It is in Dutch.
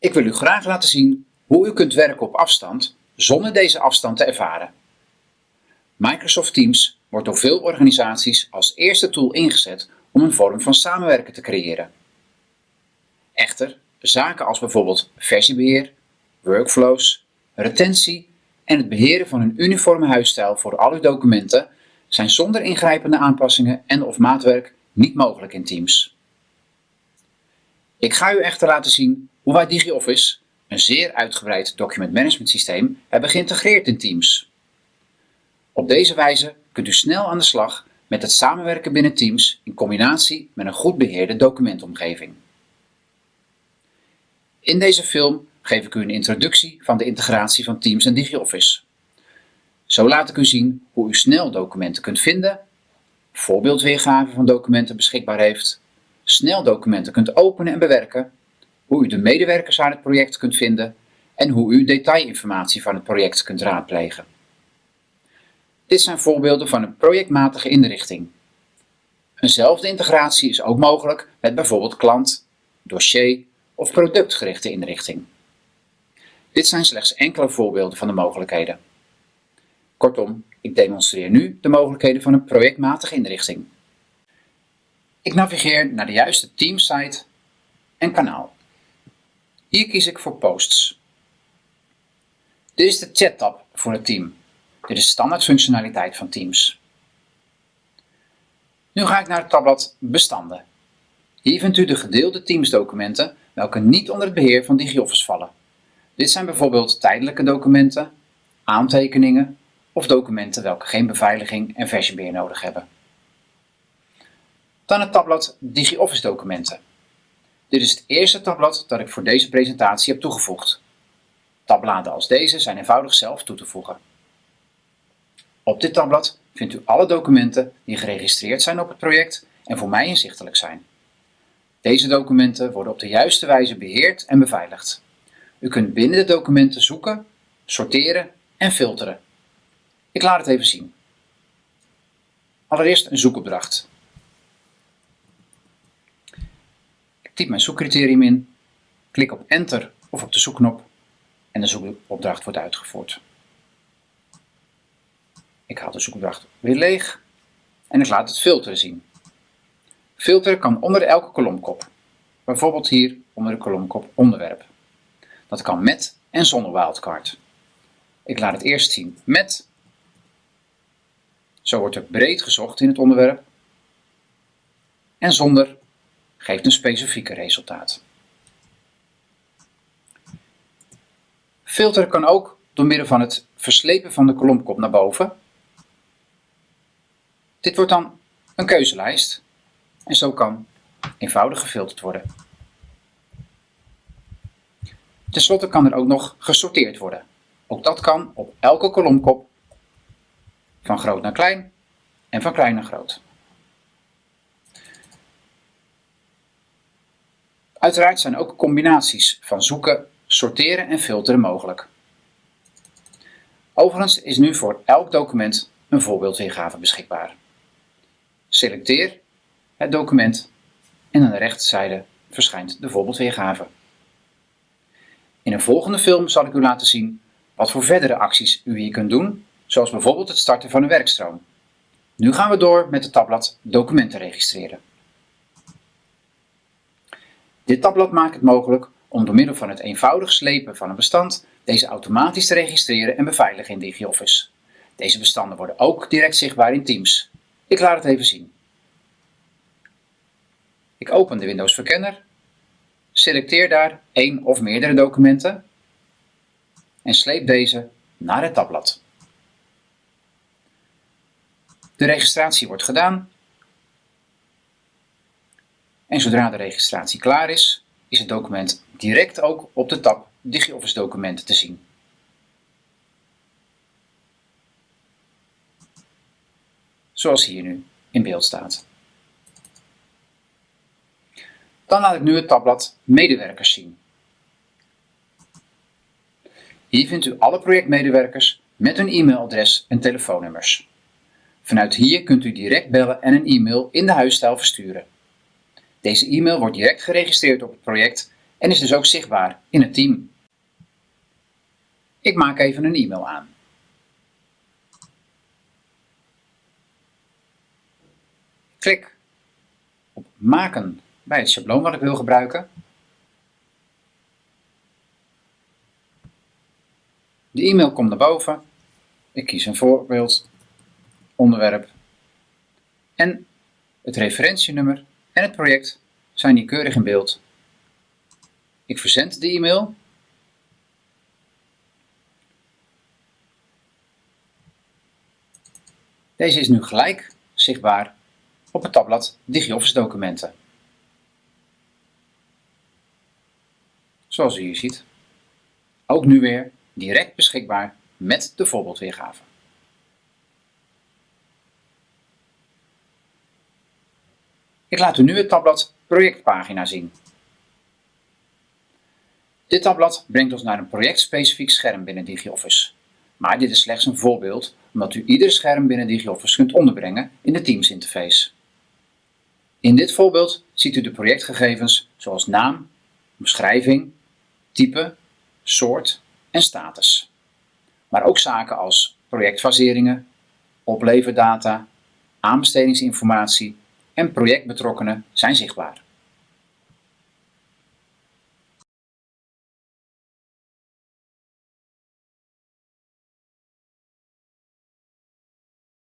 Ik wil u graag laten zien hoe u kunt werken op afstand zonder deze afstand te ervaren. Microsoft Teams wordt door veel organisaties als eerste tool ingezet om een vorm van samenwerken te creëren. Echter, zaken als bijvoorbeeld versiebeheer, workflows, retentie en het beheren van een uniforme huisstijl voor al uw documenten zijn zonder ingrijpende aanpassingen en of maatwerk niet mogelijk in Teams. Ik ga u echter laten zien hoe wij DigiOffice, een zeer uitgebreid document management systeem, hebben geïntegreerd in Teams. Op deze wijze kunt u snel aan de slag met het samenwerken binnen Teams in combinatie met een goed beheerde documentomgeving. In deze film geef ik u een introductie van de integratie van Teams en DigiOffice. Zo laat ik u zien hoe u snel documenten kunt vinden, voorbeeldweergave van documenten beschikbaar heeft, snel documenten kunt openen en bewerken, hoe u de medewerkers aan het project kunt vinden en hoe u detailinformatie van het project kunt raadplegen. Dit zijn voorbeelden van een projectmatige inrichting. Eenzelfde integratie is ook mogelijk met bijvoorbeeld klant, dossier of productgerichte inrichting. Dit zijn slechts enkele voorbeelden van de mogelijkheden. Kortom, ik demonstreer nu de mogelijkheden van een projectmatige inrichting. Ik navigeer naar de juiste teamsite en kanaal. Hier kies ik voor Posts. Dit is de chat-tab voor het team. Dit is standaard functionaliteit van Teams. Nu ga ik naar het tabblad Bestanden. Hier vindt u de gedeelde Teams documenten welke niet onder het beheer van DigiOffice vallen. Dit zijn bijvoorbeeld tijdelijke documenten, aantekeningen of documenten welke geen beveiliging en versiebeheer nodig hebben. Dan het tabblad DigiOffice documenten. Dit is het eerste tabblad dat ik voor deze presentatie heb toegevoegd. Tabbladen als deze zijn eenvoudig zelf toe te voegen. Op dit tabblad vindt u alle documenten die geregistreerd zijn op het project en voor mij inzichtelijk zijn. Deze documenten worden op de juiste wijze beheerd en beveiligd. U kunt binnen de documenten zoeken, sorteren en filteren. Ik laat het even zien. Allereerst een zoekopdracht. Ik typ mijn zoekcriterium in, klik op Enter of op de zoekknop en de zoekopdracht wordt uitgevoerd. Ik haal de zoekopdracht weer leeg en ik laat het filteren zien. Filteren kan onder elke kolomkop, bijvoorbeeld hier onder de kolomkop onderwerp. Dat kan met en zonder wildcard. Ik laat het eerst zien met. Zo wordt er breed gezocht in het onderwerp. En zonder geeft een specifieke resultaat. Filteren kan ook door middel van het verslepen van de kolomkop naar boven. Dit wordt dan een keuzelijst en zo kan eenvoudig gefilterd worden. Ten slotte kan er ook nog gesorteerd worden. Ook dat kan op elke kolomkop van groot naar klein en van klein naar groot. Uiteraard zijn ook combinaties van zoeken, sorteren en filteren mogelijk. Overigens is nu voor elk document een voorbeeldweergave beschikbaar. Selecteer het document en aan de rechterzijde verschijnt de voorbeeldweergave. In een volgende film zal ik u laten zien wat voor verdere acties u hier kunt doen, zoals bijvoorbeeld het starten van een werkstroom. Nu gaan we door met het tabblad Documenten registreren. Dit tabblad maakt het mogelijk om door middel van het eenvoudig slepen van een bestand deze automatisch te registreren en beveiligen in DigiOffice. Deze bestanden worden ook direct zichtbaar in Teams. Ik laat het even zien. Ik open de Windows Verkenner, selecteer daar één of meerdere documenten en sleep deze naar het tabblad. De registratie wordt gedaan en zodra de registratie klaar is, is het document direct ook op de tab DigiOffice documenten te zien. Zoals hier nu in beeld staat. Dan laat ik nu het tabblad Medewerkers zien. Hier vindt u alle projectmedewerkers met hun e-mailadres en telefoonnummers. Vanuit hier kunt u direct bellen en een e-mail in de huisstijl versturen. Deze e-mail wordt direct geregistreerd op het project en is dus ook zichtbaar in het team. Ik maak even een e-mail aan. Klik op maken bij het schabloon wat ik wil gebruiken. De e-mail komt naar boven. Ik kies een voorbeeld, onderwerp en het referentienummer en het project zijn hier keurig in beeld. Ik verzend de e-mail. Deze is nu gelijk zichtbaar op het tabblad DigiOffice documenten. Zoals u hier ziet. Ook nu weer direct beschikbaar met de voorbeeldweergave. Ik laat u nu het tabblad projectpagina zien. Dit tabblad brengt ons naar een projectspecifiek scherm binnen DigiOffice. Maar dit is slechts een voorbeeld, omdat u ieder scherm binnen DigiOffice kunt onderbrengen in de Teams interface. In dit voorbeeld ziet u de projectgegevens zoals naam, omschrijving, type, soort en status. Maar ook zaken als projectfaseringen, opleverdata, aanbestedingsinformatie en projectbetrokkenen zijn zichtbaar.